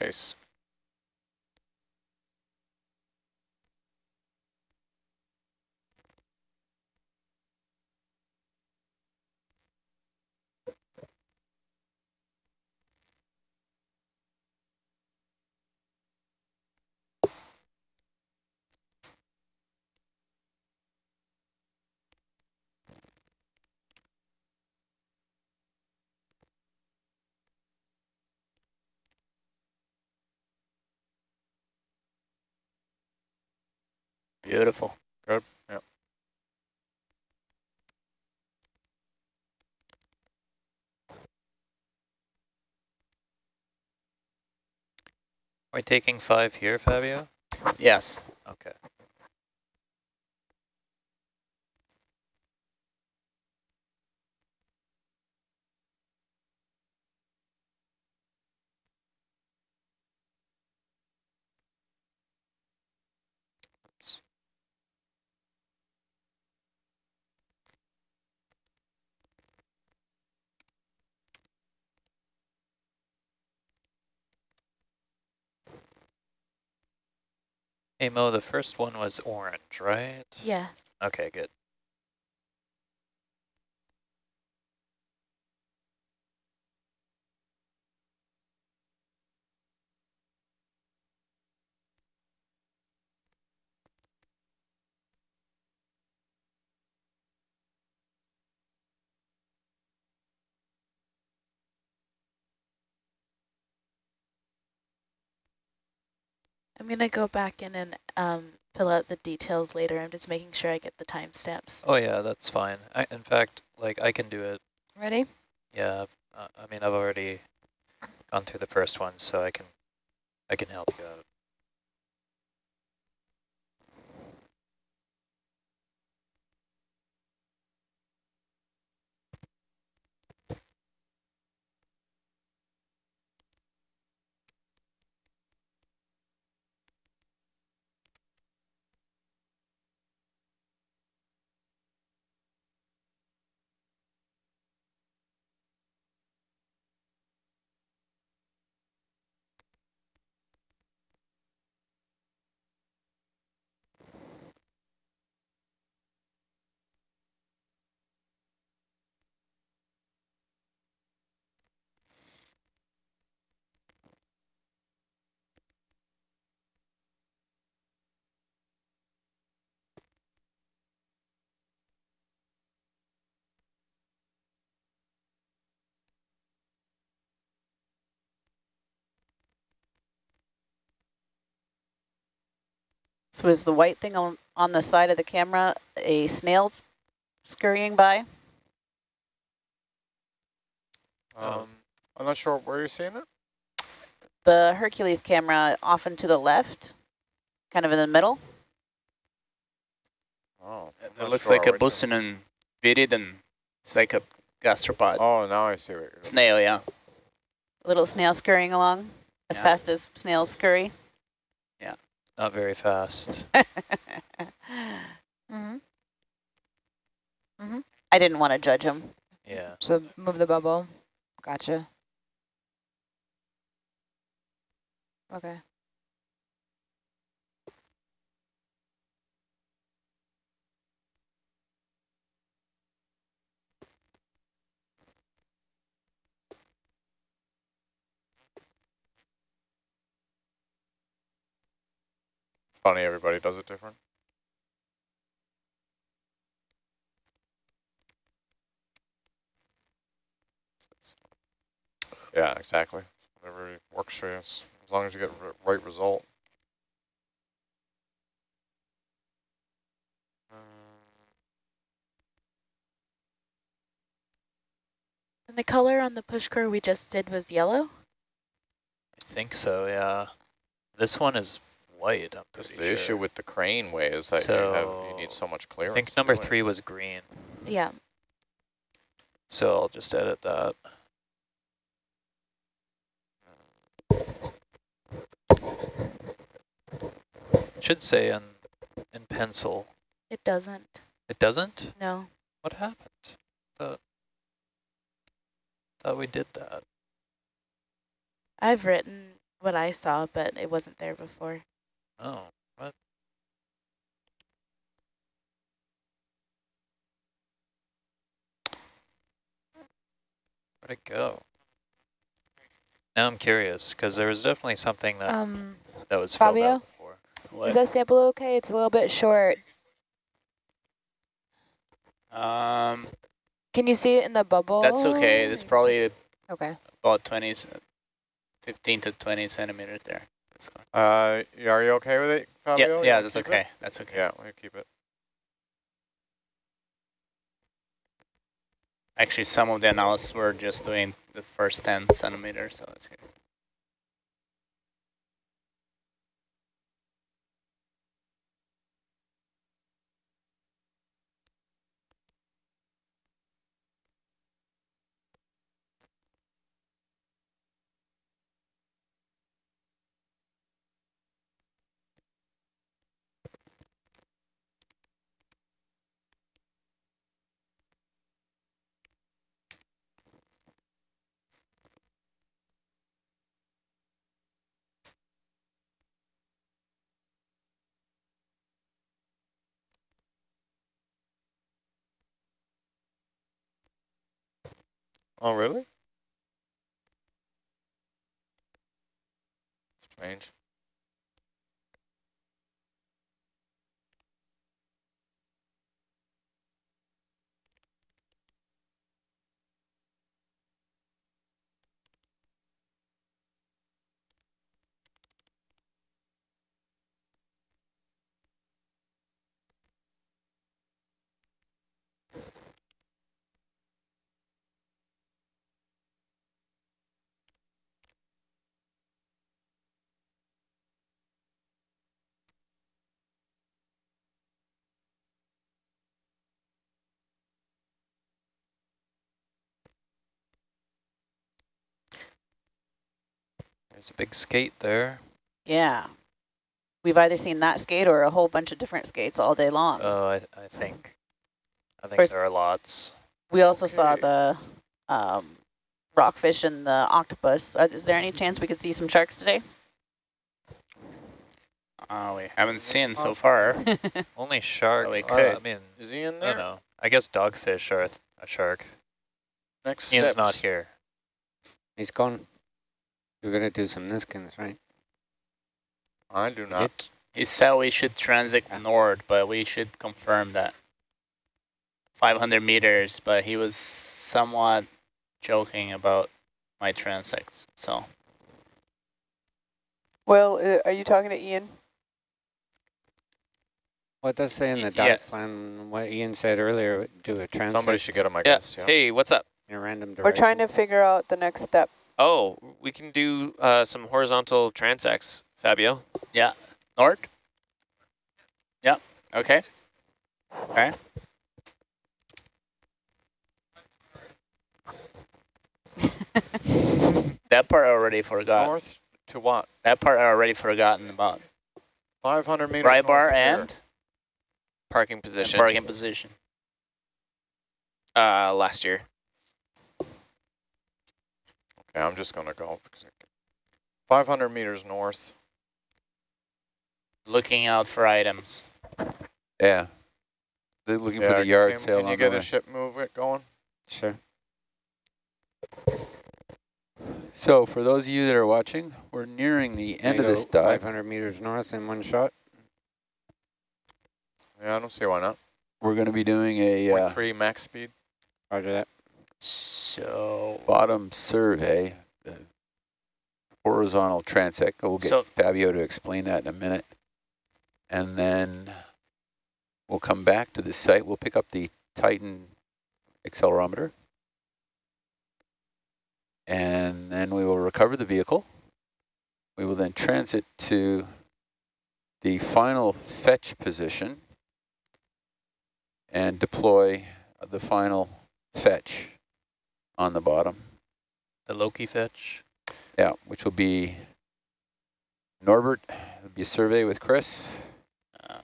Nice. Beautiful. Good. Yep. Are we taking five here, Fabio? Yes. Okay. Hey Mo, the first one was orange, right? Yeah. Okay, good. I'm going to go back in and um, fill out the details later. I'm just making sure I get the timestamps. Oh yeah, that's fine. I, in fact, like I can do it. Ready? Yeah, uh, I mean I've already gone through the first one, so I can I can help you out. So is the white thing on, on the side of the camera a snail scurrying by? Um, I'm not sure where you're seeing it. The Hercules camera often to the left, kind of in the middle? Oh, I'm It looks sure like a which- Buccinum viridum. It's like a gastropod. Oh, now I see what you're. Snail, yeah. A little snail scurrying along as Yeah. fast as snails scurry? Not very fast. Mm-hmm. I didn't want to judge him. Yeah. So move the bubble. Gotcha. Okay. Funny, everybody does it different. Yeah, exactly. Whatever works for you, as as long as you get the right result. And the color on the push core we just did was yellow? I think so, yeah. This one is white, I'm Because pretty the sure. issue with the crane way is that you have you need So, so much I clearance. think number do it. three was green, Yeah. so I'll just edit that. Should say in, in pencil. It doesn't. It doesn't? No. What happened? Thought, thought we did that. I've written what I saw, but it wasn't there before. Oh, what? Where'd it go? Now I'm curious, because there was definitely something that, Um, that was filled Fabio? out before. What? is that sample okay? It's a little bit short. um, Can you see it in the bubble? that's okay. There's probably Okay. about 20, 15 to 20 centimeters there. Uh, are you okay with it, Fabio? Yeah, yeah, that's keep it? okay. That's okay. Yeah, we'll keep it. Actually, some of the analysis were just doing the first 10 centimeters, so that's good. Oh, really? Strange. There's a big skate there. Yeah. We've either seen that skate or a whole bunch of different skates all day long. Oh, I, I think, I think First- there are lots. we also saw the um, rockfish and the octopus. Uh, is there any chance we could see some sharks today? Uh, we haven't seen so far. Only shark. we uh. I mean, Is he in I there? don't know. I guess dogfish are a, th- a shark. Next Ian's steps. not here. He's gone. You're gonna do some Niskins, right? I do not. He said we should transit north, but we should confirm that. 500 meters, but he was somewhat joking about my transects, so. Well, uh, are you talking to Ian? What does say in the dive yeah. plan, what Ian said earlier, do a transect Somebody should get him, I Yeah. guess. Yeah. Hey, what's up? in a random direction. We're trying to figure out the next step. Oh, we can do uh, some horizontal transects, Fabio. Yeah. North? Yep, okay. Okay. that part I already forgot. North to what? That part I already forgotten about. 500 meters Right north bar here. and, Parking and position. parking position. Uh, last year. Okay, I'm just going to go. 500 meters north. Looking out for items. Yeah. They're looking Yeah, for the yard can, sale Can you on get a ship move it going? Sure. So for those of you that are watching, we're nearing the end of this dive. 500 meters north in one shot. Yeah, I don't see why not. We're going to be doing a uh, max speed. Roger that. So, bottom survey, the horizontal transect. We'll get So- Fabio to explain that in a minute. And then we'll come back to the site. We'll pick up the Titan accelerometer. And then we will recover the vehicle. We will then transit to the final fetch position and deploy the final fetch on the bottom. The Loki fetch. Yeah, which will be Norbert, it'll be a survey with Chris uh,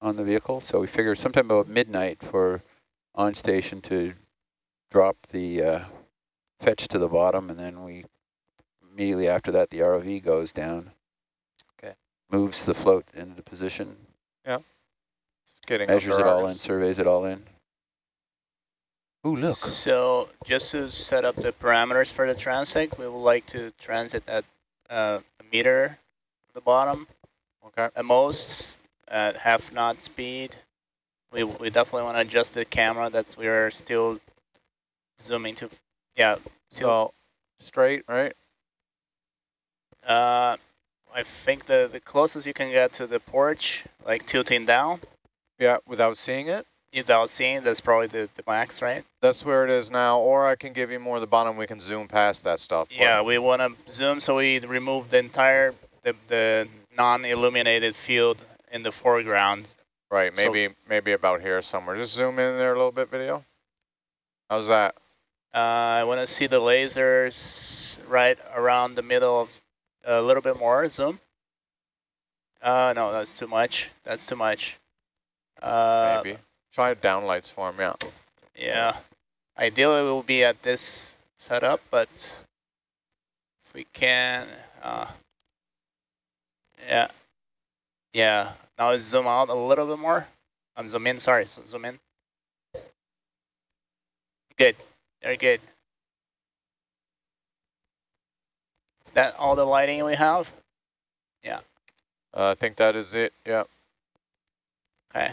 on the vehicle. So we figure sometime about midnight for on station to drop the uh, fetch to the bottom and then we immediately after that, the ROV goes down. Okay. Moves the float into position, yeah, Getting measures it all in, surveys it all in. Ooh, look. So just to set up the parameters for the transect, we would like to transit at uh, a meter at the bottom Okay. at most at half knot speed. We, we definitely want to adjust the camera that we are still zooming to. Yeah, So straight, right? uh, I think the, the closest you can get to the porch, like tilting down, Yeah, without seeing it. Without seeing, that's probably the, the max, right? That's where it is now. Or I can give you more of the bottom. We can zoom past that stuff. Yeah, we want to zoom so we remove the entire the, the non-illuminated field in the foreground. Right. So- Maybe maybe about here somewhere. Just zoom in there a little bit, video. How's that? Uh, I want to see the lasers right around the middle of a little bit more zoom. Uh, no, that's too much. That's too much. Uh, Maybe. Try downlights for him. Yeah. Yeah. Ideally, we'll be at this setup, but if we can, uh, yeah, yeah. Now let's zoom out a little bit more. I'm zoom in. Sorry, so zoom in. Good. Very good. Is that all the lighting we have? Uh, I think that is it. Yeah. Okay.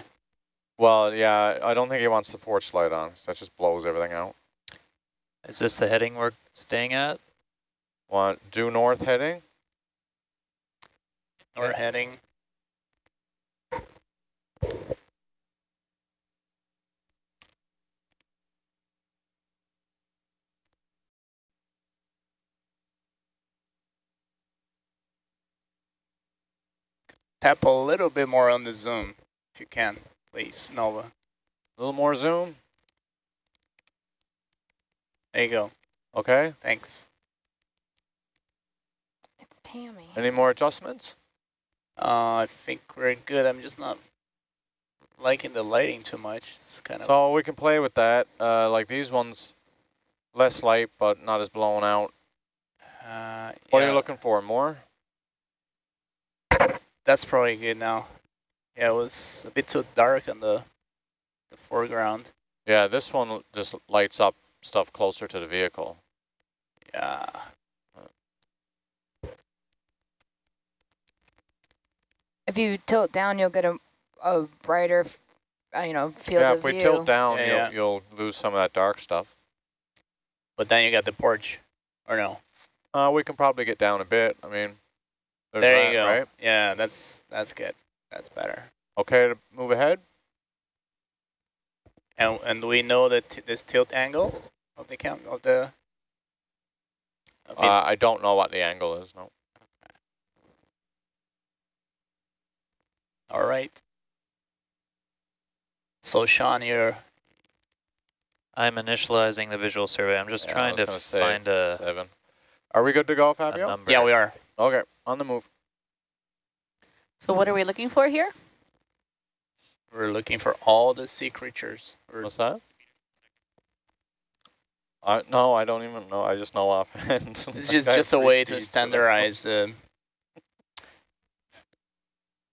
Well, yeah. I don't think he wants the porch light on. 'cause that just blows everything out. Is this the heading we're staying at? Want due north heading? We're heading. Tap a little bit more on the zoom, if you can, please, Nova. A little more zoom. There you go. Okay. Thanks. It's Tammy. Any more adjustments? Uh, I think we're good. I'm just not liking the lighting too much. It's kind of So we can play with that. Uh, like these ones, less light but not as blown out. uh, What are you looking for? More? That's probably good now. Yeah, it was a bit too dark on the the foreground. Yeah, this one just lights up stuff closer to the vehicle. Yeah. If you tilt down, you'll get a, a brighter, uh, you know, field yeah, of if we tilt down, Yeah, you'll, yeah. you'll lose some of that dark stuff. But then you got the porch, or no? Uh, we can probably get down a bit. I mean, there's there that, you go. right? Yeah, that's that's good. That's better. Okay to move ahead? And and we know that this tilt angle of the cam of the. of. Uh, I don't know what the angle is, no. All right. So Sean, you're I'm initializing the visual survey. I'm just Yeah, trying to find a, Seven. Are we good to go, Fabio? yeah we are. Okay, on the move. So what are we looking for here? We're looking for all the sea creatures. What's that? I no, I don't even know. I just know offhand. It's I just just a way to steeds, so- standardize the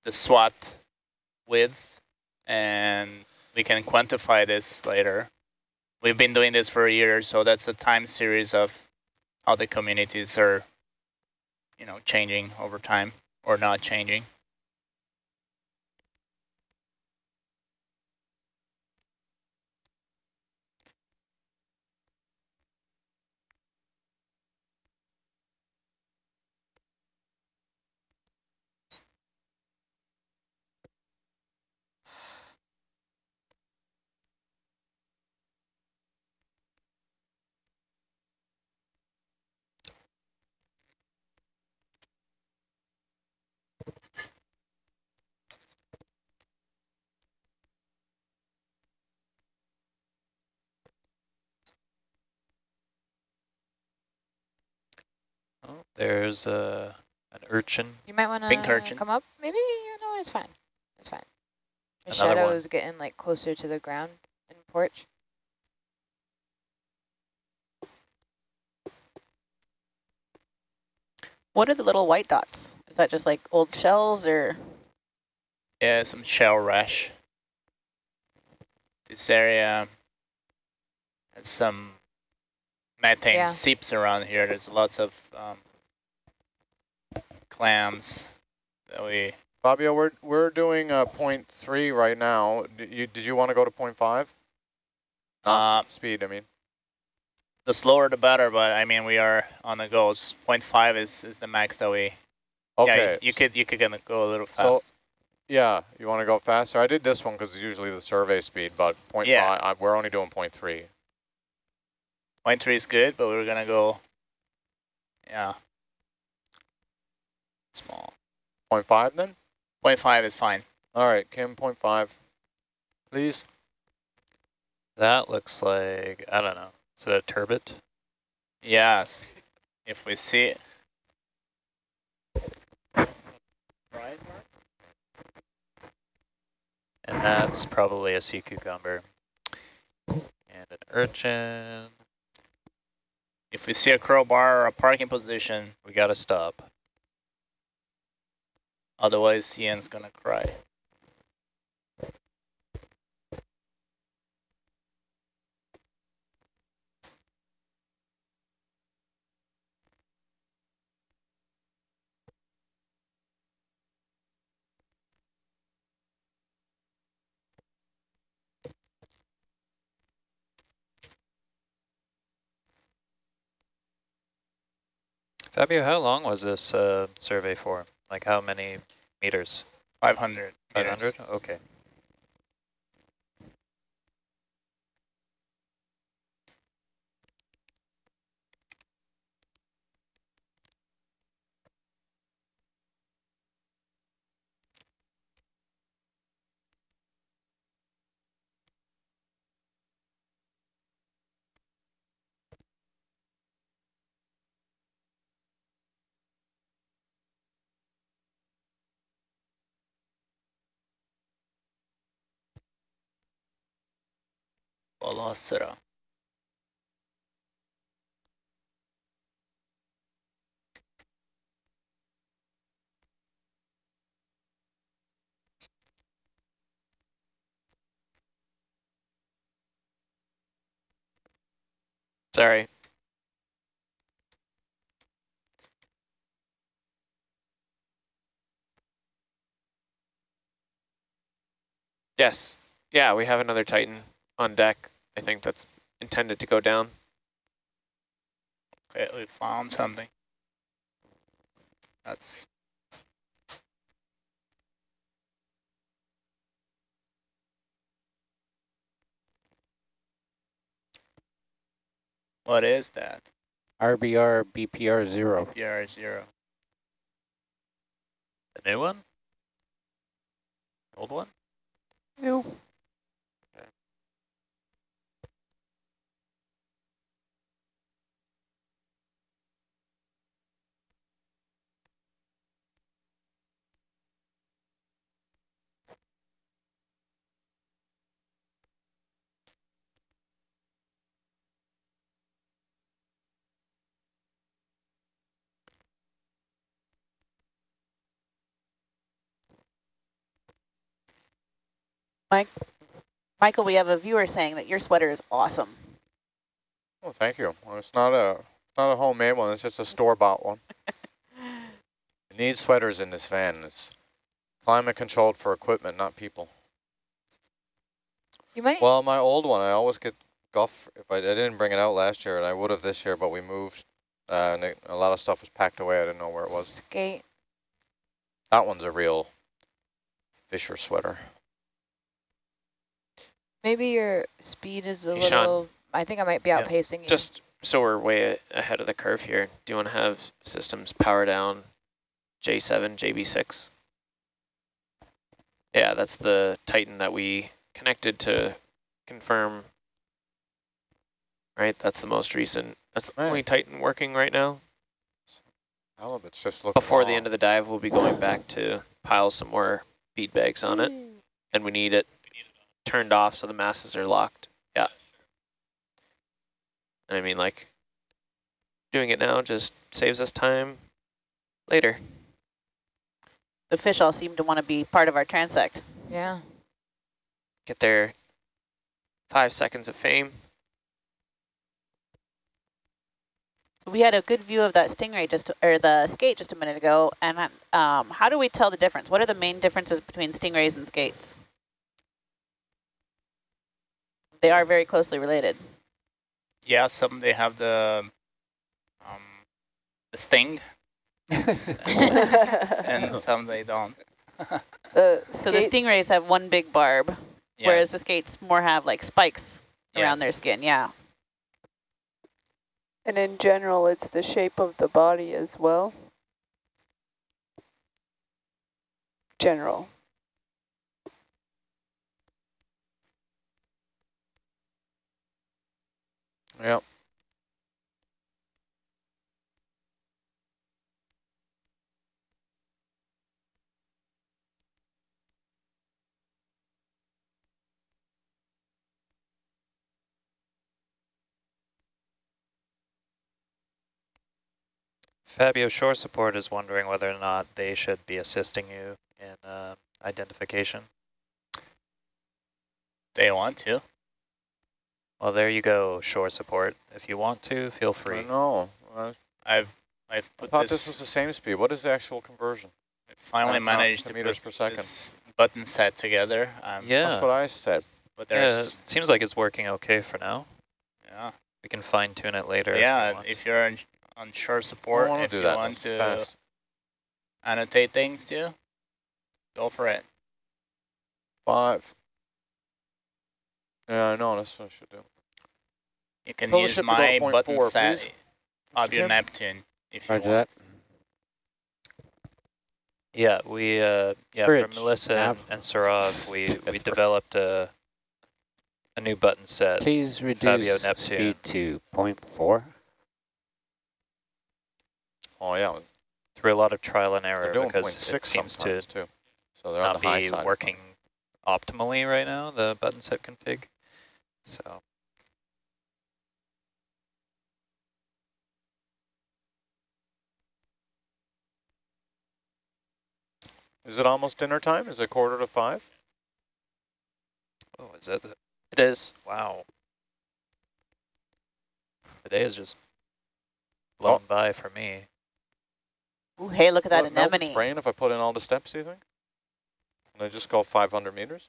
the swath width, and we can quantify this later. We've been doing this for a year, so that's a time series of how the communities are, you know, changing over time or not changing. Oh, there's a an urchin. You might want to come up. Maybe you know it's fine. It's fine. The Another shadow one. is getting like closer to the ground in porch. What are the little white dots? Is that just like old shells or? Yeah, some shell hash. This area has some methane Yeah. seeps around here. There's lots of um, clams that we. Fabio, we're we're doing uh, point three right now. Did you did you want to go to point five? Not Uh, speed, I mean. The slower the better, but I mean we are on the go. It's 0.5 is is the max that we. Okay. Yeah, you could you could gonna go a little So- fast. Yeah, you want to go faster? I did this one because it's usually the survey speed, but point Yeah. five, I, we're only doing point three. Point three is good, but we're gonna go. Yeah. Small. Point five then? Point five is fine. All right, Kim, point five, please. That looks like, I don't know, is it a turbot? Yes. If we see it. And that's probably a sea cucumber. And an urchin. If we see a crowbar or a parking position, We gotta stop. Otherwise Ian's gonna cry. Fabio, how long was this uh, survey for? Like how many meters? 500. 500? Okay. Velocira. Sorry. Yes. Yeah, we have another Titan on deck. I think that's intended to go down. Okay, we found something. That's What is that? RBR BPR zero. PR zero. The new one? Old one? No. Michael, we have a viewer saying that your sweater is awesome. Oh, thank you. Well, it's not a not a homemade one. It's just a store bought one. It needs sweaters in this van. It's climate controlled for equipment, not people. You might. Well, my old one, I always get guff. If I, I didn't bring it out last year, and I would have this year, but we moved, uh, and it, a lot of stuff was packed away. I didn't know where it was. Skate. That one's a real Fisher sweater. Maybe your speed is a Hey, Sean. little. I think I might be Yeah, outpacing you. Just so we're way ahead of the curve here, do you want to have systems power down J7, JB6? Yeah, that's the Titan that we connected to confirm. Right, that's the most recent. That's the Right. only Titan working right now. All of it's just looking Before the end of the dive, we'll be going back to pile some more bead bags on it, and we need it turned off so the masses are locked. Yeah. And I mean, like, doing it now just saves us time. later. The fish all seem to want to be part of our transect. Yeah. Get their five seconds of fame. We had a good view of that stingray just, or the skate just a minute ago. And um, how do we tell the difference? What are the main differences between stingrays and skates? They are very closely related. Yeah, some they have the um, the sting, and some they don't. The So the stingrays have one big barb, whereas the skates more have like spikes around their skin. Yeah. and in general, it's the shape of the body as well. General. Yep. Fabio Shore Support is wondering whether or not they should be assisting you in uh, identification. They want to. Well, there you go, Shore Support. If you want to, feel I free. know. I I've I've I thought this, this was the same speed. What is the actual conversion? finally uh, not managed to meters put per second. this button set together. Um, Yeah, That's what I said. but yeah, it seems like it's working okay for now. yeah We can fine tune it later. yeah. if, you if you're on, on shore support, if do you that. want That's to fast. annotate things too, go for it. Five. Yeah, I know. That's what I should do. You can Tell use ship to go to my button four, set please. of Mr. your Kim? Neptune if you Roger want. that. Yeah, we uh, yeah Bridge, for Melissa and, nav. and Sarav, we we developed a a new button set. Please Fabio reduce Neptune. speed to 0.4. Oh, yeah. through a lot of trial and error because it six seems to too. So they're on not the high be side. working optimally right now, the button set config. So Is it almost dinner time? Is it quarter to five? oh, is that the It is. wow? The day is just blown Oh. by for me. Ooh, hey, look at that Will it melt anemone. brain if I put in all the steps, do you think? Can I just go 500 meters?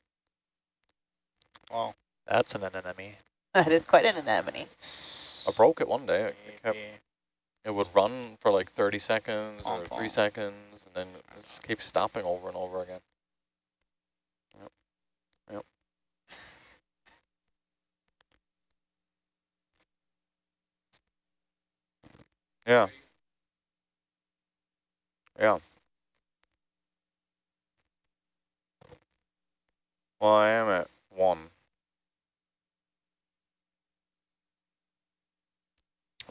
Wow. That's an anemone. That is quite an anemone. it's I broke it one day. It, kept, it would run for like 30 seconds or Pom three seconds, and then it just keeps stopping over and over again. Yep. Yep. Yeah. Yeah. Well, I am at one.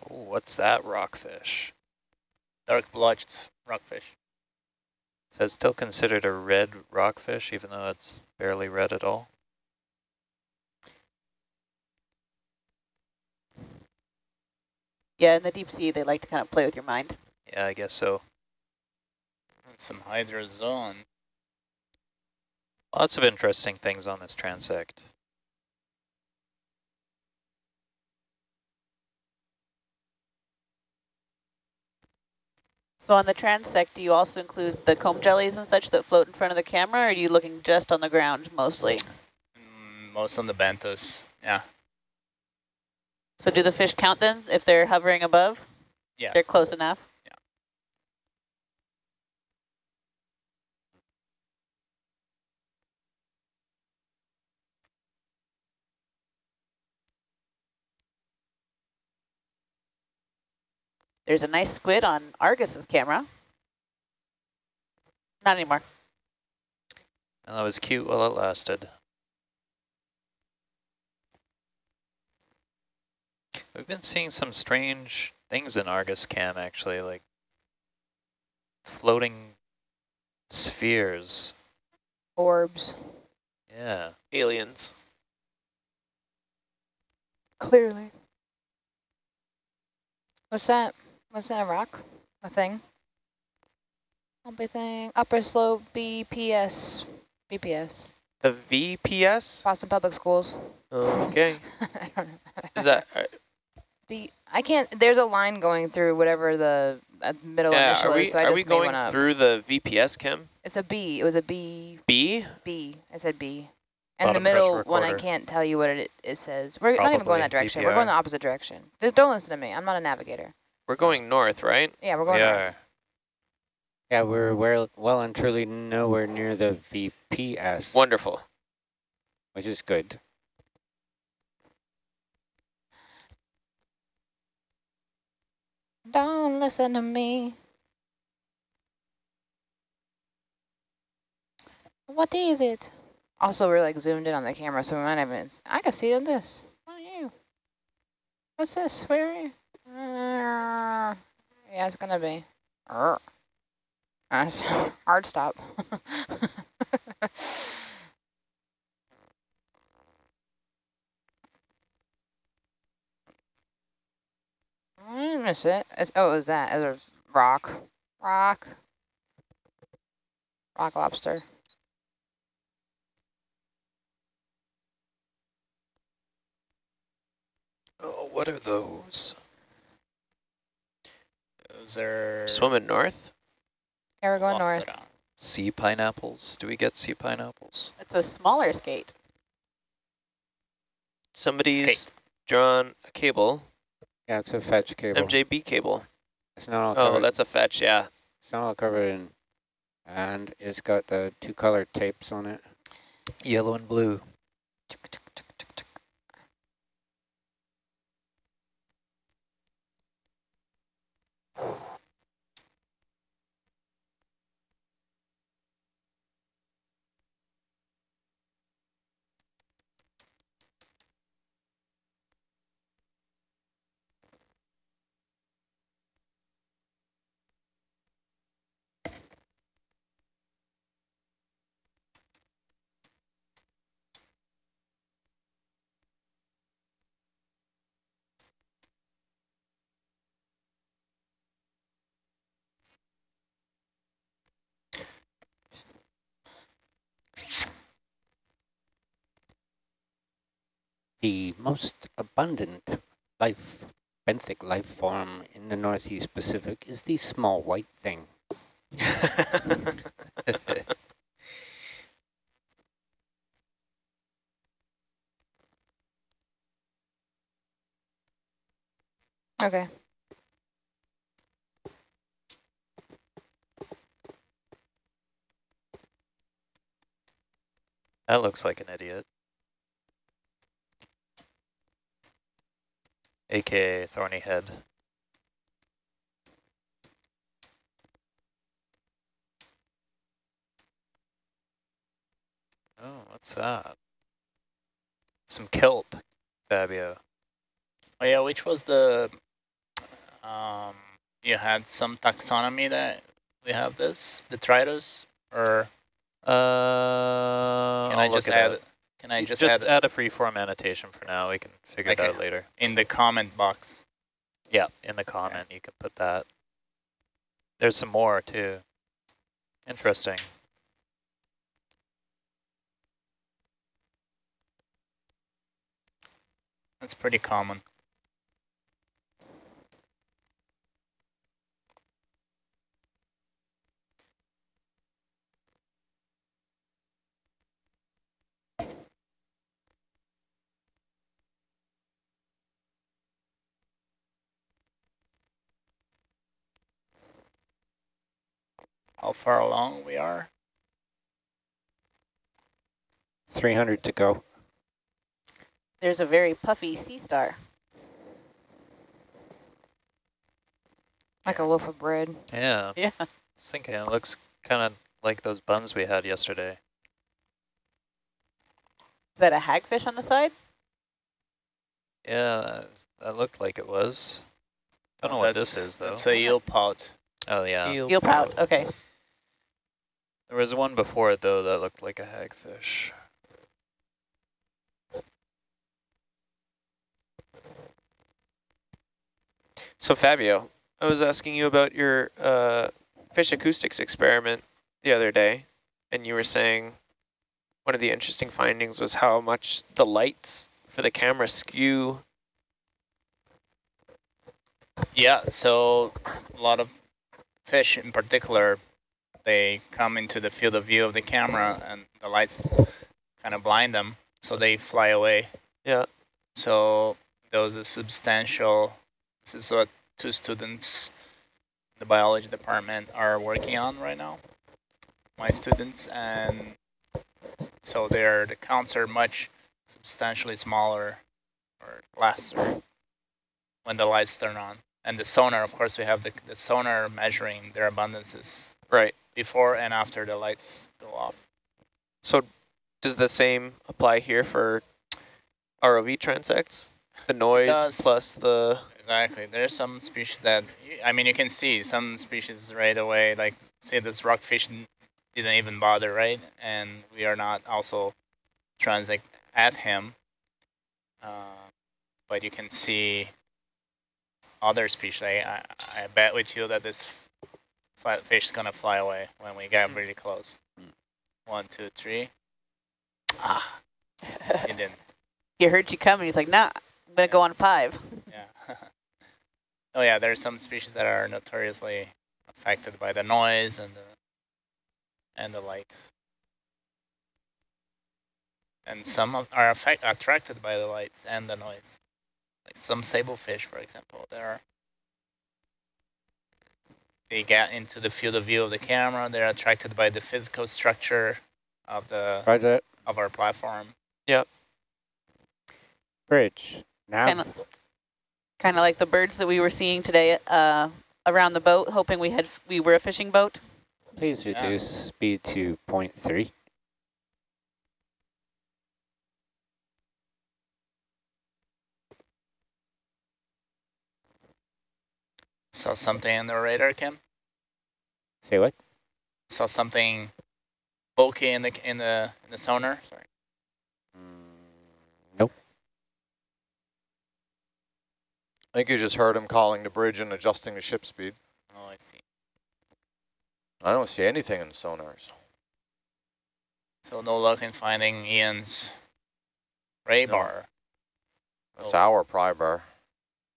What's that rockfish? dark blotched rockfish. So it's still considered a red rockfish, even though it's barely red at all. Yeah, in the deep sea, they like to kind of play with your mind. Yeah, I guess so. And some hydrozoan. Lots of interesting things on this transect. So on the transect, do you also include the comb jellies and such that float in front of the camera, or are you looking just on the ground mostly? Mm, most on the benthos, Yeah. So do the fish count then if they're hovering above? Yeah. They're close enough? There's a nice squid on Argus's camera. Not anymore. And that was cute while it lasted. We've been seeing some strange things in Argus Cam, actually, like floating spheres. Orbs. Yeah. Aliens. Clearly. What's that? What's that rock? A thing? Bumpy thing. Upper slope BPS. BPS. The VPS? Boston Public Schools. Okay. I don't know. Is that, uh, B I can't there's a line going through whatever the uh, middle yeah, initial are we, is, so I are we going through the VPS, Kim? It's a B. It was a B B? B. I said B. And the middle one I can't tell you what it it says. We're not even going Probably that direction. We're going the opposite direction. Th- Don't listen to me. I'm not a navigator. We're going north, right? Yeah, we're going we north. are. Yeah, we're well, well and truly nowhere near the VPS, Wonderful. which is good. Don't listen to me. What is it? Also, we're like zoomed in on the camera, so we might have. been. I can see on this. What are you? What's this? Where are you? Yeah, it's gonna be. That's hard stop. I miss it. It's, oh, it was that. It was rock. Rock. Rock lobster. Oh, what are those? Those are Swimming north? Yeah, we're going north. Lost. Sea pineapples? Do we get sea pineapples? It's a smaller skate. Somebody's Skate. drawn a cable, Yeah, it's a fetch cable. MJB cable. It's not all Oh, that's a fetch, yeah. It's not all covered in, and it's got the two colored tapes on it. Yellow and blue. The most abundant life, benthic life form in the Northeast Pacific is the small white thing. Okay. That looks like an idiot. AKA thorny head. Oh, what's that? Some kelp, Fabio. Oh yeah, which was the, um, you had some taxonomy that we have this, detritus, or Uh, can I'll I just it add, up. Can I just, just add add a freeform annotation for now. We can figure Okay. it out later. in the comment box? Yeah, in the comment you can put that. There's some more too. Interesting. That's pretty common. How far along we are? 300 to go. There's a very puffy sea star. Like a loaf of bread. Yeah. Yeah. I was thinking it looks kind of like those buns we had yesterday. Is that a hagfish on the side? Yeah, that- that looked like it was. I don't know uh, what this is though. That's a eel pout. Oh yeah. Eel pout. Okay. There was one before it though that looked like a hagfish. So Fabio, I was asking you about your uh, fish acoustics experiment the other day, and you were saying one of the interesting findings was how much the lights for the camera skew. Yeah, so a lot of fish in particular, they come into the field of view of the camera and the lights kind of blind them, so they fly away. Yeah. So there was a substantial, this is what two students in the biology department are working on right now, my students, and so their the counts are much substantially smaller or lesser when the lights turn on. And the sonar, of course, we have the, the sonar measuring their abundances Right. Before and after the lights go off. So does the same apply here for ROV transects? The noise plus the Exactly. There's some species that, I mean, you can see some species right away, like say this rockfish didn't even bother, right? And we are not also transect at him. Uh, but you can see other species. I, I, I bet with you that this flat fish is going to fly away when we get really close. One, two, three. Ah, it didn't. He heard you coming. He's like, nah, I'm going to go on five. Yeah. oh yeah, there are some species that are notoriously affected by the noise and the and the light. And some of- are affect, attracted by the lights and the noise. Like some sable fish, for example, they are they get into the field of view of the camera. They're attracted by the physical structure of the Roger. of our platform. Yep. Bridge. Now. Kind of kind of like the birds that we were seeing today uh, around the boat, hoping we had we were a fishing boat. Please Yeah. reduce speed to 0.3. Saw something in the radar, Kim. Say what? Saw something bulky in the in the in the sonar. Sorry. Mm, nope. I think you just heard him calling the bridge and adjusting the ship speed. Oh, I see. I don't see anything in the sonars. So no luck in finding Ian's ray No. bar That's Oh. our pry bar.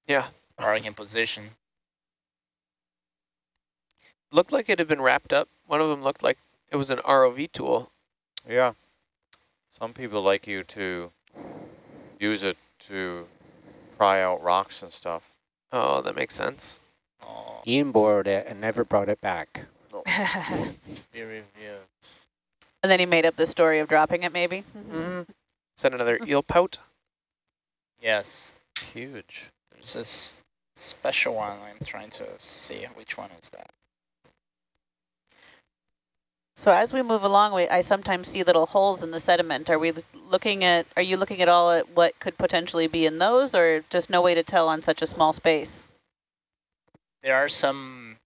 yeah. barring in position. Looked like it had been wrapped up. One of them looked like it was an ROV tool. Yeah. Some people like you to use it to pry out rocks and stuff. Oh, that makes sense. Oh, Ian borrowed it and never brought it back. and be reviewed. then he made up the story of dropping it, maybe. Mm. Is that another eel pout? Yes, Huge. there's this special one. I'm trying to see which one is that. So as we move along, we, I sometimes see little holes in the sediment. Are we looking at? Are you looking at all at what could potentially be in those, or just no way to tell on such a small space? There are some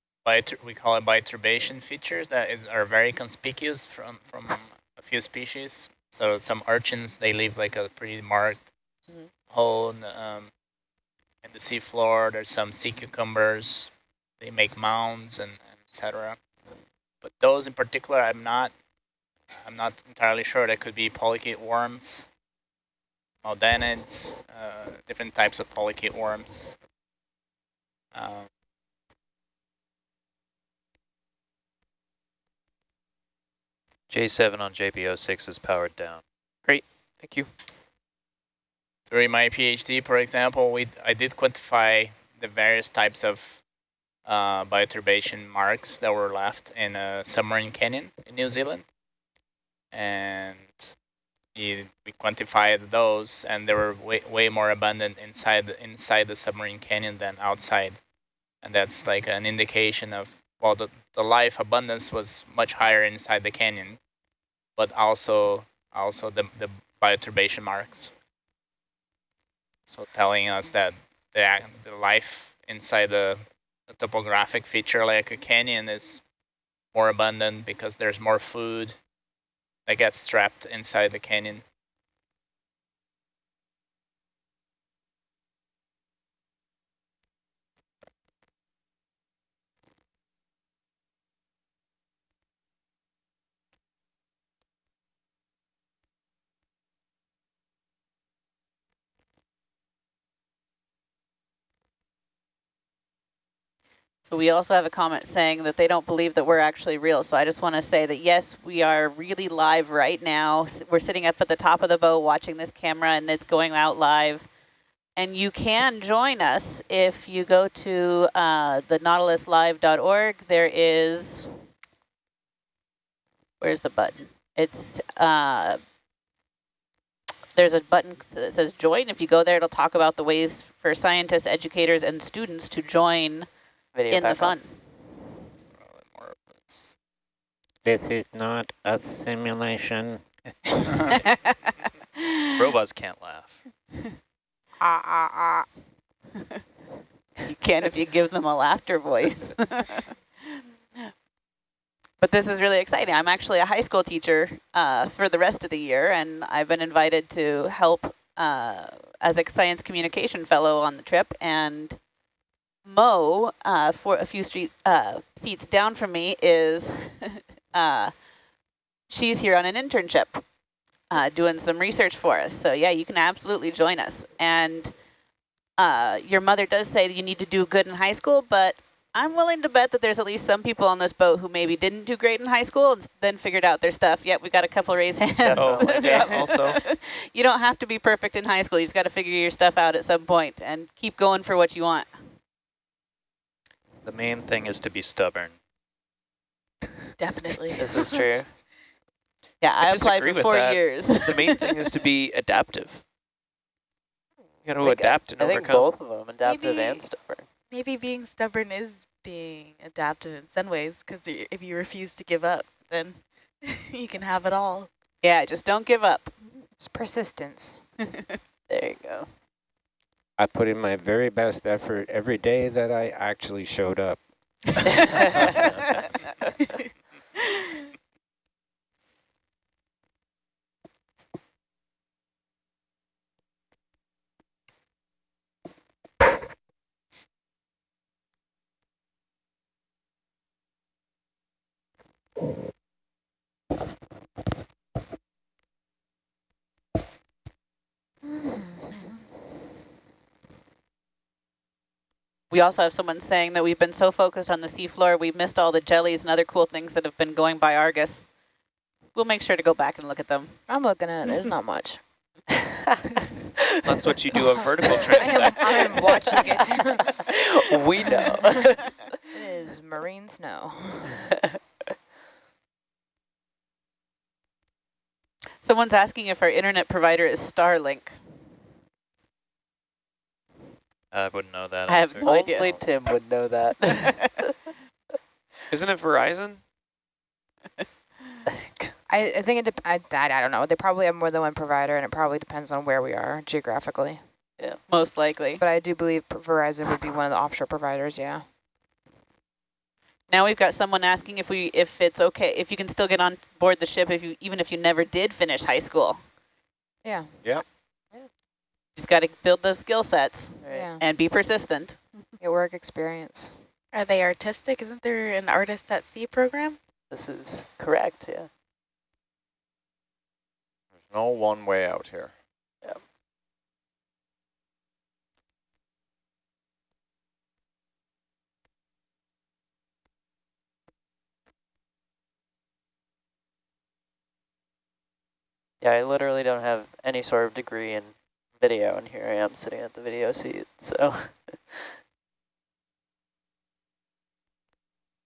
we call it bioturbation features that is, are very conspicuous from from a few species. So some urchins they leave like a pretty marked Mhm. hole in the, um, in the sea floor. There's some sea cucumbers. They make mounds and, and etc. But those in particular, I'm not I'm not entirely sure. That could be polychaete worms, Maldanids, uh, different types of polychaete worms. Um, J7 on JPO6 is powered down. Great, thank you. during my PhD, for example, we I did quantify the various types of uh, bioturbation marks that were left in a submarine canyon in New Zealand, and we, quantified those, and they were way way more abundant inside the, inside the submarine canyon than outside, and that's like an indication of well, the the life abundance was much higher inside the canyon, but also also the the bioturbation marks. So telling us that the, the life inside the, the topographic feature like a canyon is more abundant because there's more food that gets trapped inside the canyon. So we also have a comment saying that they don't believe that we're actually real. So I just want to say that yes, we are really live right now. We're sitting up at the top of the boat watching this camera and it's going out live. And you can join us if you go to uh, the nautiluslive.org. There is, where's the button? It's, uh, there's a button that says join. If you go there, it'll talk about the ways for scientists, educators, and students to join Video in the fun. This is not a simulation. Robots can't laugh. Ah, ah, ah. You can if you give them a laughter voice. but this is really exciting. I'm actually a high school teacher uh, for the rest of the year, and I've been invited to help uh, as a science communication fellow on the trip. And Mo, uh, for a few street uh, seats down from me, is uh, she's here on an internship. Uh, doing some research for us. So yeah, you can absolutely join us. And uh, your mother does say that you need to do good in high school, but I'm willing to bet that there's at least some people on this boat who maybe didn't do great in high school and then figured out their stuff. Yep, we got a couple raised hands. Yeah, also. you don't have to be perfect in high school. You just got to figure your stuff out at some point and keep going for what you want. The main thing is to be stubborn. Definitely. This is true. Yeah, I I, applied for four that. years. The main thing is to be adaptive. You got to think- adapt and I think overcome. both of them, adaptive Maybe- and stubborn. Maybe being stubborn is being adaptive in some ways, because if you refuse to give up, then you can have it all. yeah, just don't give up. It's persistence. There you go. I put in my very best effort every day that I actually showed up. We also have someone saying that we've been so focused on the seafloor, we've missed all the jellies and other cool things that have been going by Argus. We'll make sure to go back and look at them. I'm looking at it. There's not much. That's what you do a vertical I am, transect. I am watching it. we know. it is marine snow. Someone's asking if our internet provider is Starlink. I wouldn't know that. I have answer. no idea. Only Tim would know that. Isn't it Verizon? I, I think it. Dep I, I I don't know. They probably have more than one provider, and it probably depends on where we are geographically. Yeah, Most likely. But I do believe Verizon would be one of the offshore providers. Yeah. Now we've got someone asking if we if it's okay if you can still get on board the ship if you even if you never did finish high school. Yeah. Yeah. Just got to build those skill sets Right. Yeah. and be persistent. Get work experience. Are they artistic? Isn't there an Artist at Sea program? This is correct, yeah. There's no one way out here. Yeah, I literally don't have any sort of degree in video, and here I am sitting at the video seat, so.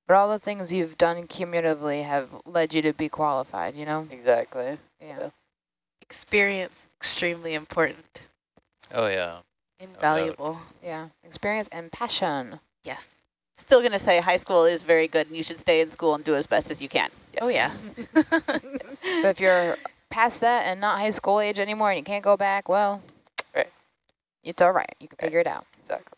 But all the things you've done cumulatively have led you to be qualified. You know. exactly. Yeah. Experience, extremely important, Oh, yeah. invaluable. Yeah. Experience and passion. Yes. Still going to say high school is very good and you should stay in school and do as best as you can. Oh, yeah. But if you're past that and not high school age anymore, and you can't go back, well, Right. It's all right. You can eh. figure it out. Exactly.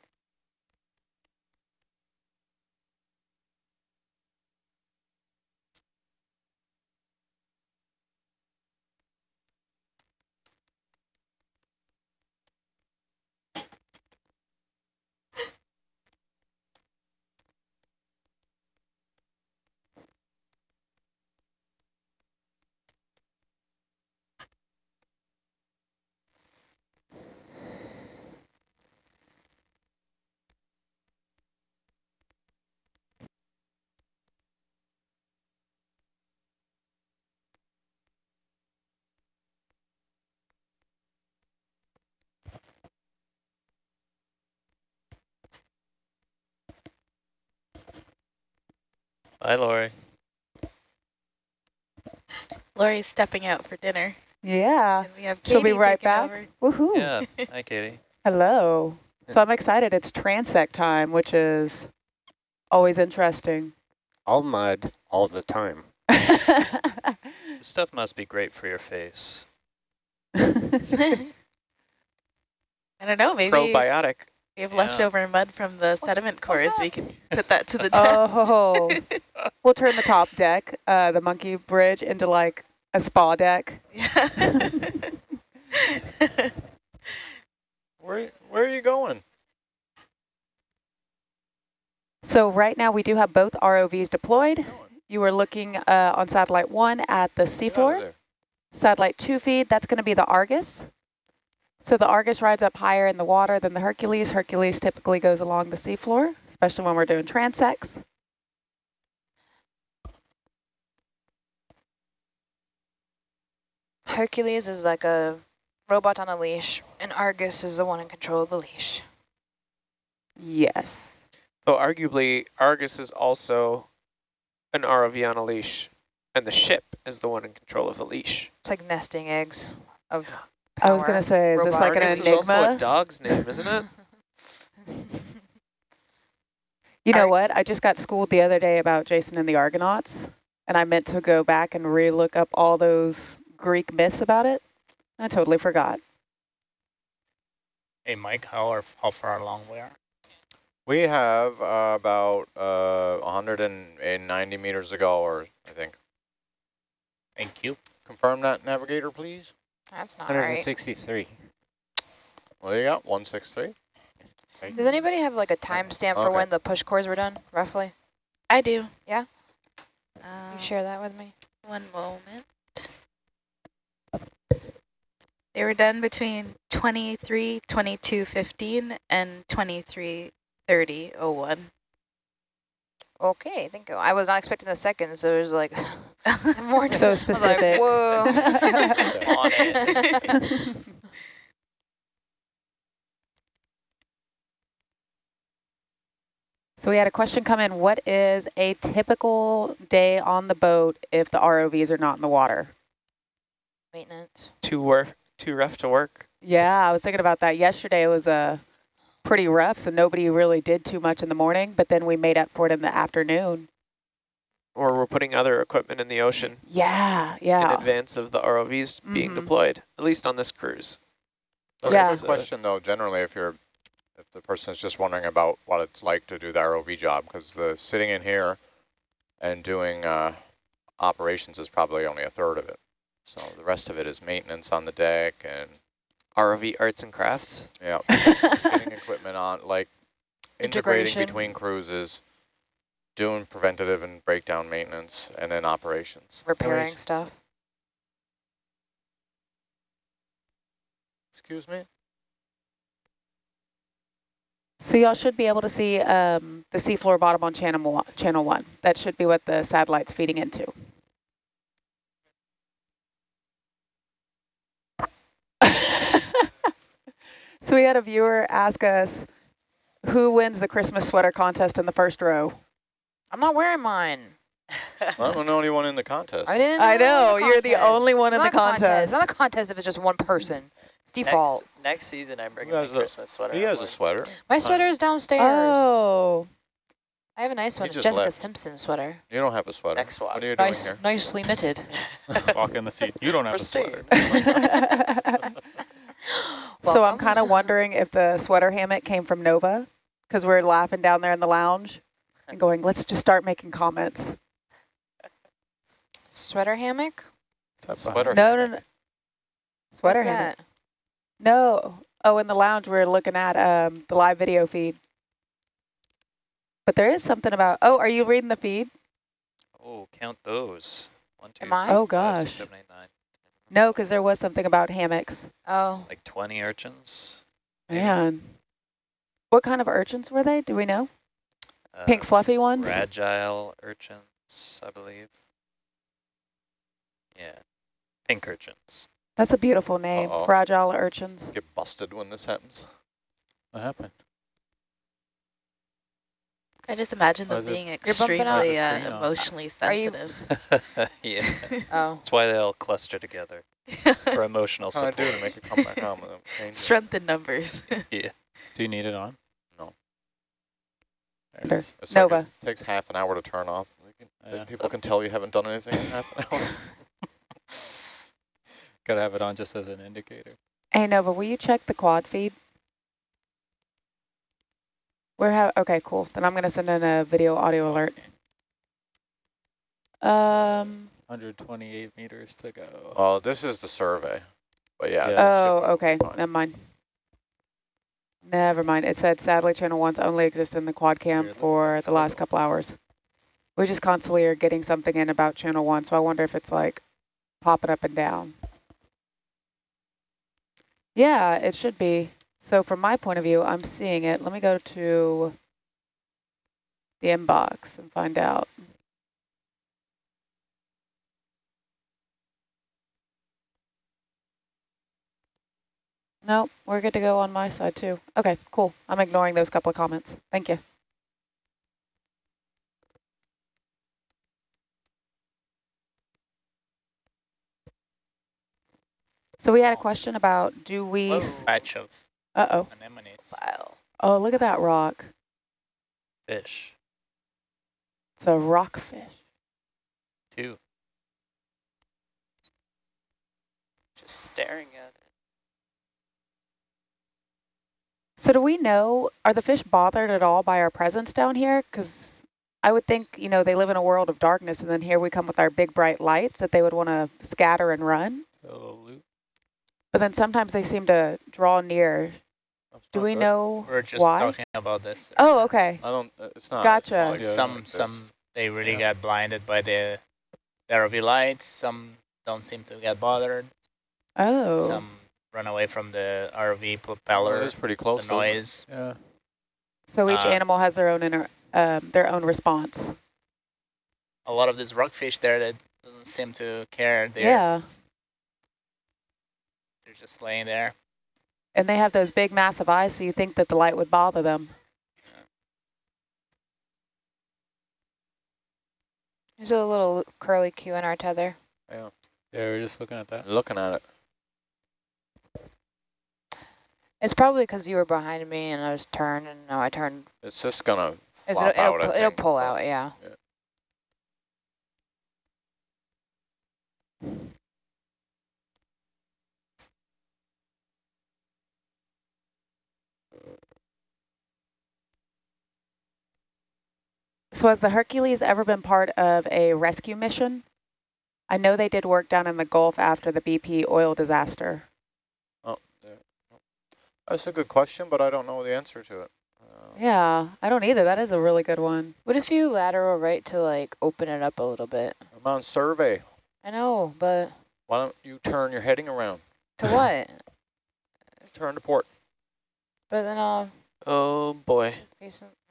Bye, Lori. Lori's stepping out for dinner. Yeah. And we have Katie She'll Katie be right taking back. over. Woohoo. Yeah. Hi, Katie. Hello. So I'm excited. It's transect time, which is always interesting. All mud, all the time. This stuff must be great for your face. I don't know, maybe Probiotic. We have Yeah. leftover mud from the sediment cores. We can put that to the test. oh, we'll turn the top deck, uh, the monkey bridge, into like a spa deck. Yeah. Where, where are you going? So right now we do have both ROVs deployed. You are looking uh, on satellite one at the Get out of seafloor. Satellite two feed, that's going to be the Argus. So the Argus rides up higher in the water than the Hercules. Hercules typically goes along the seafloor, especially when we're doing transects. Hercules is like a robot on a leash, and Argus is the one in control of the leash. Yes. Though arguably, Argus is also an ROV on a leash, and the ship is the one in control of the leash. It's like nesting eggs of I was going to say, is this like an Argus is also a enigma? dog's name, isn't it? You know Ar- what? I just got schooled the other day about Jason and the Argonauts, and I meant to go back and re-look up all those Greek myths about it. I totally forgot. Hey, Mike, how are how far along we are? We have uh, about uh, 190 meters to go, or I think. Thank you. Confirm that, navigator, please. That's not right. 163. What do you got? 163? Does anybody have like a timestamp for when the push cores were done, roughly? I do. Yeah? Um, you share that with me? One moment. They were done between 23, 22, 15 and 23, 30, 01. Okay, thank you. I was not expecting the second, so it was like more. So I was like, specific. whoa. So we had a question come in. What is a typical day on the boat if the ROVs are not in the water? Maintenance. Too, wor too rough to work. Yeah, I was thinking about that yesterday. It was uh, pretty rough, so nobody really did too much in the morning, but then we made up for it in the afternoon. Or we're putting other equipment in the ocean Yeah, yeah. in advance of the ROVs being Mhm. deployed, at least on this cruise. That's Yeah. a good question, though, generally, if you're, if the person is just wondering about what it's like to do the ROV job, because the sitting in here and doing uh, operations is probably only a third of it. So the rest of it is maintenance on the deck and, ROV arts and crafts. yeah, getting equipment on, like integrating between cruises, doing preventative and breakdown maintenance, and then operations. Repairing stuff. Excuse me? So y'all should be able to see um, the seafloor bottom on channel one, channel one. That should be what the satellite's feeding into. So we had a viewer ask us, who wins the Christmas sweater contest in the first row? I'm not wearing mine. I'm the only one in the contest. I didn't. I know know, it was a you're the only one in the contest. contest. It's not a contest if it's just one person. It's default. Next, next season, I'm bringing my a- Christmas sweater. He has a sweater. My sweater is downstairs. Oh, I have a nice one. It's just Jessica left. Simpson sweater. You don't have a sweater. Next swap. What are you doing Nice, here? nicely knitted. Walk in the seat. You don't have Pristine. a sweater. so I'm kind of wondering if the sweater hammock came from Nova, because we're laughing down there in the lounge and going, let's just start making comments. Sweater hammock? Sweater. No, no, no. Sweater What's hammock. that? No. Oh, in the lounge, we're looking at um, the live video feed. But there is something about, oh, are you reading the feed? Oh, count those. One, two, Am I? Oh, five, six, gosh. seven, eight, nine. No, because there was something about hammocks. Oh, Like 20 urchins. Man. What kind of urchins were they? Do we know? Uh, Pink fluffy ones? Fragile urchins, I believe. Yeah, pink urchins. That's a beautiful name. Uh-oh. Fragile urchins. Get busted when this happens. What happened? I just imagine them is it- being You're bumping out. extremely uh, is the emotionally Are you- sensitive. yeah. Oh, That's why they all cluster together for emotional What can I do to make it come back on with them? Strength in numbers. Yeah. Do you need it on? No. There it is. Nova. it takes half an hour to turn off. Can- Yeah, people can tell you haven't done anything in half an hour. Gotta have it on just as an indicator. Hey Nova, will you check the quad feed? We're ha okay, cool. Then I'm gonna send in a video audio alert. Um. 128 meters to go. Well, this is the survey, but yeah. Yeah. Oh, okay. fine. Never mind. Never mind. It said sadly channel ones only exist in the quad cam weird. for the So- last couple hours. We just constantly are getting something in about channel one, so I wonder if it's like popping up and down. Yeah, it should be. So from my point of view, I'm seeing it. Let me go to the inbox and find out. Nope, we're good to go on my side too. Okay, cool. I'm ignoring those couple of comments. Thank you. So we had a oh. question about do we, s- Patch of uh-oh. anemones. Wow. Oh, look at that rock. Fish. It's a rockfish. Two. Just staring at it. So do we know, are the fish bothered at all by our presence down here? Because I would think, you know, they live in a world of darkness and then here we come with our big bright lights that they would want to scatter and run. So loop. But then sometimes they seem to draw near. That's Do we know We're just why? talking about this. Oh, okay. I don't, it's not. Gotcha. it's not Yeah. Some like some they really Yeah. got blinded by the the ROV lights. Some don't seem to get bothered. Oh. Some run away from the ROV Well, propeller, it is pretty close. to it. noise. Yeah. So each uh, animal has their own inner, um, their own response. A lot of these rockfish there that doesn't seem to care. They're, Yeah. they're just laying there. And they have those big massive eyes, so you think that the light would bother them. there's a little curly Q in our tether. Yeah, Yeah, we're just looking at that. Looking at it. It's probably because you were behind me and I was turned, and now I turned. It's just gonna It's, flop it'll, out, I it'll, it'll pull but- out, yeah. So has the Hercules ever been part of a rescue mission? I know they did work down in the Gulf after the BP oil disaster. Oh, there. That's a good question, but I don't know the answer to it. Uh, Yeah, I don't either. That is a really good one. What if you lateral right to like open it up a little bit? I'm on survey. I know, but Why don't you turn your heading around? to what? Turn to port. But then I'll Oh boy.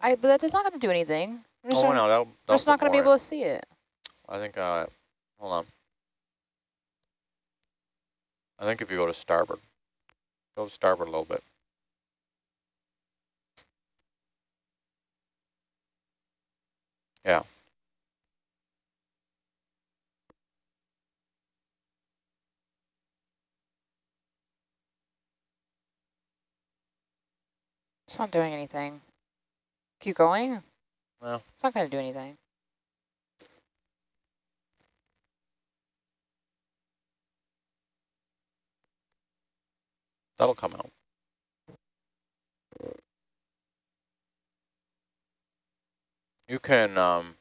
I. But that's not going to do anything. I'm just Oh, not, no, that'll, we're just not going to be able to see it. I think, uh, hold on. I think if you go to starboard, go to starboard a little bit. Yeah. It's not doing anything. Keep going. Well. It's not going to do anything. That'll come out. You can, um,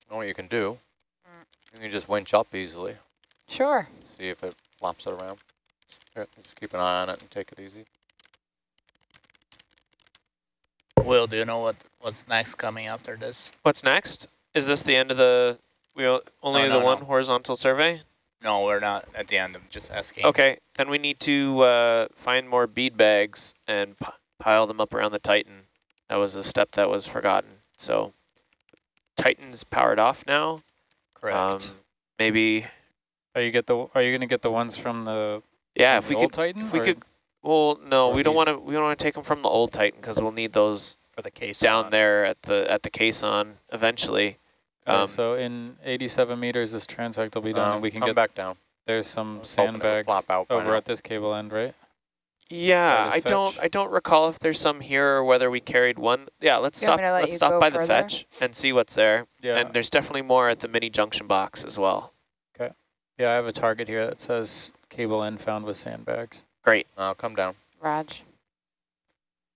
you know what you can do? You can just winch up easily, Sure. see if it flops it around. Here, just keep an eye on it and take it easy. Will, do you know what what's next coming after this? What's next? Is this the end of the we only No, the one no. horizontal survey? No, we're not at the end. I'm just asking. Okay, then we need to uh, find more bead bags and p pile them up around the Titan. That was a step that was forgotten. So Titan's powered off now. Correct. Um, maybe, Are you get the? Are you gonna get the ones from the? yeah, from if we the old could, Titan. if we could, well, no, or we don't want to, we don't want to take them from the old Titan because we'll need those For the case down there at the at the caisson eventually. Okay, Um, so in 87 meters, this transect will be done, Um, and we can come get back down. there's some I was hoping it would sandbags flop out by over now. at this cable end, right? Yeah, this I don't? I don't recall if there's some here or whether we carried one. Yeah, let's You stop let let's stop go by the fetch and see what's there. Yeah. And there's definitely more at the mini junction box as well. Okay. Yeah, I have a target here that says cable end found with sandbags, Great. I'll come down. Raj.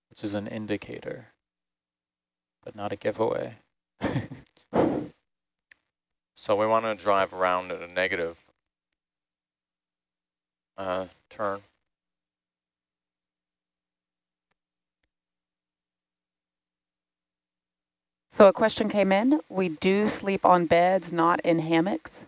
which is an indicator, but not a giveaway. So we want to drive around at a negative uh, turn. So a question came in. We do sleep on beds, not in hammocks.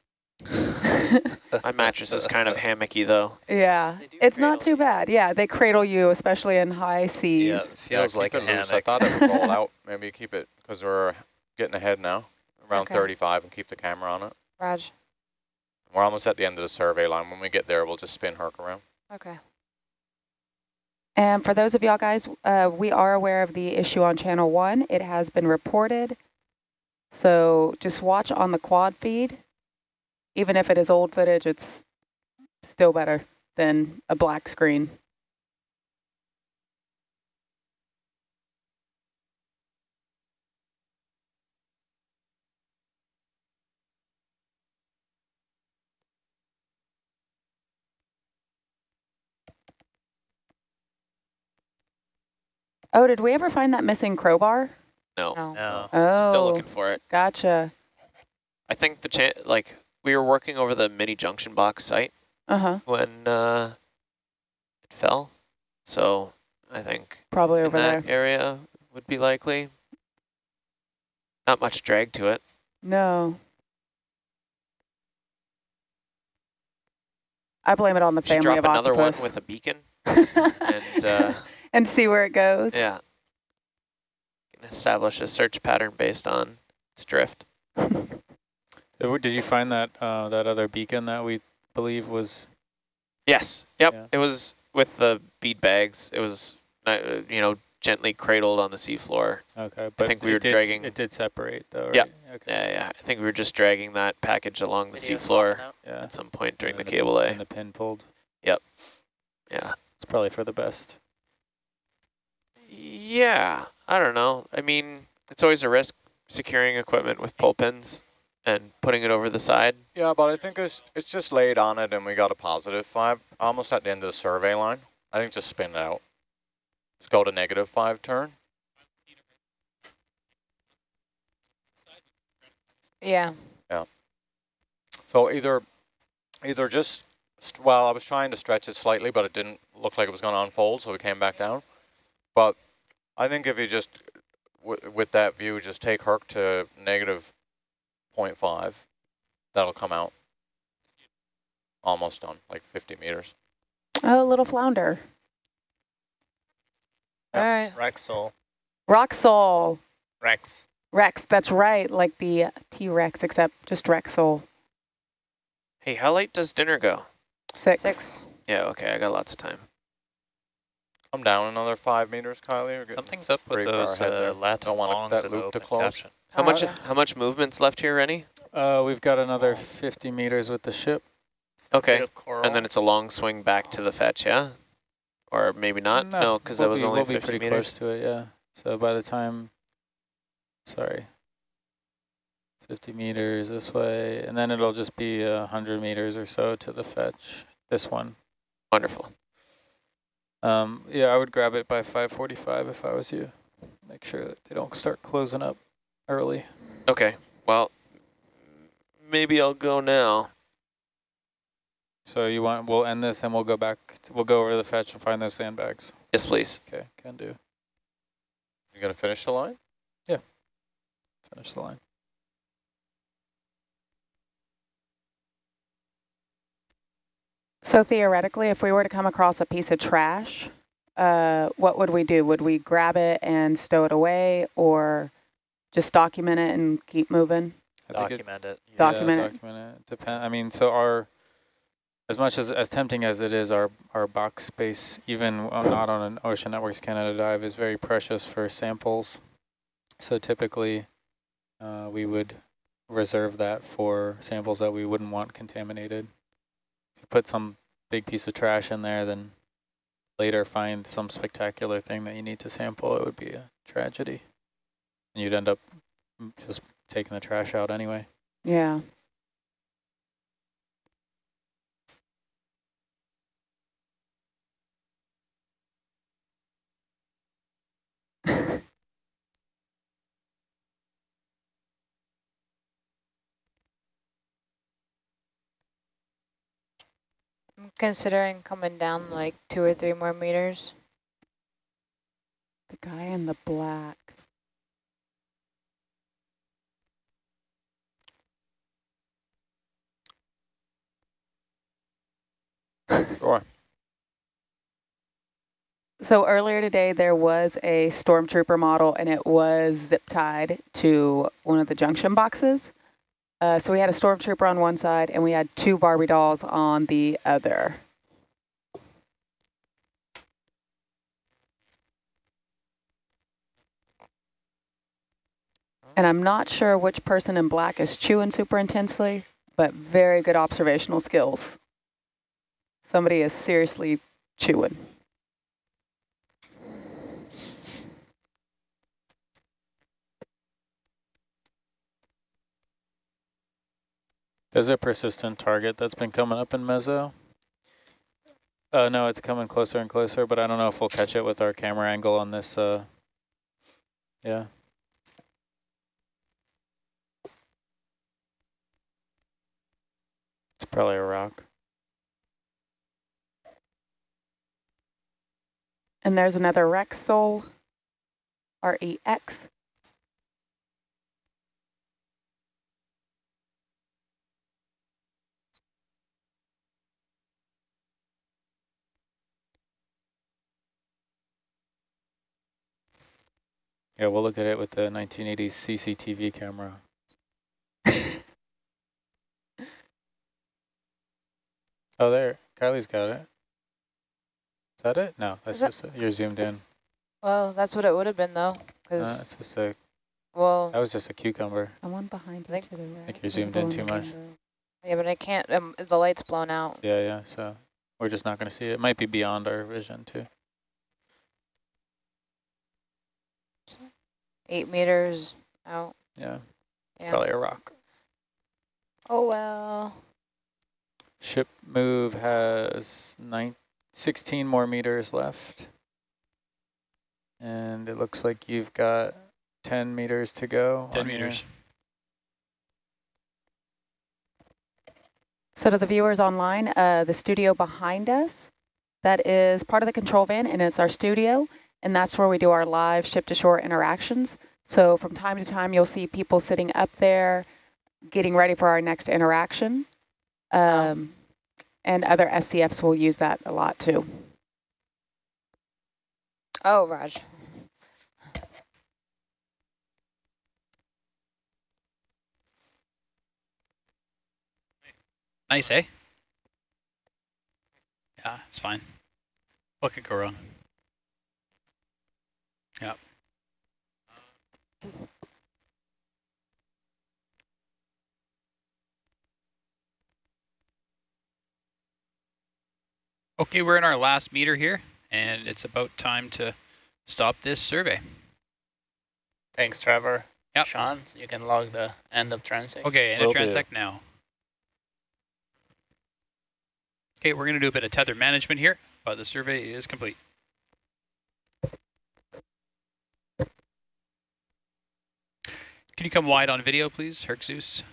My mattress is kind of hammocky though. yeah, it's not cradle too bad. Yeah, they cradle you, especially in high seas. Yeah, it feels yeah, like keep a it loose. I thought it would roll out. Maybe keep it, because we're getting ahead now, around Okay. 35 and keep the camera on it. Raj. We're almost at the end of the survey line. When we get there, we'll just spin Herc around. Okay. And for those of y'all guys, uh, we are aware of the issue on channel one. It has been reported. So just watch on the quad feed. Even if it is old footage, it's still better than a black screen. Oh, did we ever find that missing crowbar? No. No. No. Oh, Still looking for it. gotcha. I think the chan like we were working over the mini junction box site Uh-huh, when uh, it fell. So I think probably over that there. area would be likely. Not much drag to it. No. I blame it on the family drop of another one with a beacon and uh, and see where it goes. yeah, can establish a search pattern based on its drift. Uh, w- Did you find that uh, that other beacon that we believe was? Yes. Yep. Yeah. It was with the bead bags. It was uh, you know gently cradled on the seafloor. Okay, but I think we were did dragging- It did separate though, right? Yep. Okay. Yeah, yeah. I think we were just dragging that package along the seafloor. Yeah. at some point during And the then cable A. And the pin pulled. Yep. Yeah. It's probably for the best. Yeah, I don't know. I mean, it's always a risk securing equipment with pull pins and putting it over the side. Yeah, but I think it's it's just laid on it and we got a positive five, almost at the end of the survey line. I think just spin it out. Just go to negative five turn. Yeah. Yeah. So either, either just, st- well, I was trying to stretch it slightly, but it didn't look like it was going to unfold, so we came back down. But I think if you just, w with that view, just take Herc to negative 0.5, that'll come out. Almost done, like 50 meters. Oh, little flounder. All right. Rexel. Roxol. Rex. Rex, that's right, like the T-Rex, except just Rex sole. Hey, how late does dinner go? Six. Six. Yeah, okay, I got lots of time. I'm down another five meters, Kylie. We're Something's up with pretty far those ahead uh, there. lat Don't want longs that in the loop to close. caption. How much Uh, how much movement's left here, Rennie? Uh, we've got another 50 meters with the ship. Okay. Bit of coral. And then it's a long swing back to the fetch, yeah? Or maybe not? No, because we'll that was be, only we'll 50 be pretty meters. close to it, yeah. So by the time, sorry, 50 meters this way, and then it'll just be a 100 meters or so to the fetch, this one. Wonderful. Um, yeah, I would grab it by 545 if I was you. Make sure that they don't start closing up early. Okay, well, maybe I'll go now. So you want, we'll end this and we'll go back, t- we'll go over to the fetch and find those sandbags. Yes, please. Okay, can do. You gonna finish the line? Yeah, finish the line. So theoretically, if we were to come across a piece of trash, uh, what would we do? Would we grab it and stow it away or just document it and keep moving? I think it- Document it. Yeah, Document it. document it. Depend. I mean, so our, as much as as tempting as it is, our our box space, even not on an Ocean Networks Canada dive, is very precious for samples. So typically, uh, we would reserve that for samples that we wouldn't want contaminated. If you put some big piece of trash in there, then later find some spectacular thing that you need to sample, it would be a tragedy. And you'd end up just taking the trash out anyway. Yeah. I'm considering coming down like two or three more meters. The guy in the black. Sure. So earlier today, there was a stormtrooper model, and it was zip tied to one of the junction boxes. Uh, so we had a stormtrooper on one side, and we had two Barbie dolls on the other. And I'm not sure which person in black is chewing super intensely, but very good observational skills. Somebody is seriously chewing. There's a persistent target that's been coming up in meso. Uh, no, it's coming closer and closer, but I don't know if we'll catch it with our camera angle on this. Uh, yeah. It's probably a rock. And there's another Rex sole, R-E-X. Yeah, we'll look at it with the 1980s CCTV camera. oh, there. Kylie's got it. Is that it? No, that's Is that- just, you're zoomed in. Well, that's what it would have been though, Uh, because, it's just a, well, that was just a cucumber. And one behind Think- it to the right. think you're zoomed in too much. yeah, but I can't, um, the light's blown out. Yeah, yeah, so we're just not going to see it. It might be beyond our vision too. Eight meters out, Yeah, yeah. probably a rock. Oh, well. Ship move has nine, 16 more meters left. And it looks like you've got 10 meters to go. 10 on your- meters. So to the viewers online, uh, the studio behind us, that is part of the control van and it's our studio. And that's where we do our live ship to shore interactions. So from time to time, you'll see people sitting up there getting ready for our next interaction. Um, and other SCFs will use that a lot too. Oh, Raj. Nice, eh? Yeah, it's fine. What could go wrong? Yep. Okay, we're in our last meter here, and it's about time to stop this survey. Thanks, Trevor. Yep. Sean, so you can log the end of transect. Okay, end Will a do. transect now. Okay, we're going to do a bit of tether management here, but the survey is complete. Can you come wide on video, please, Herc Zeus?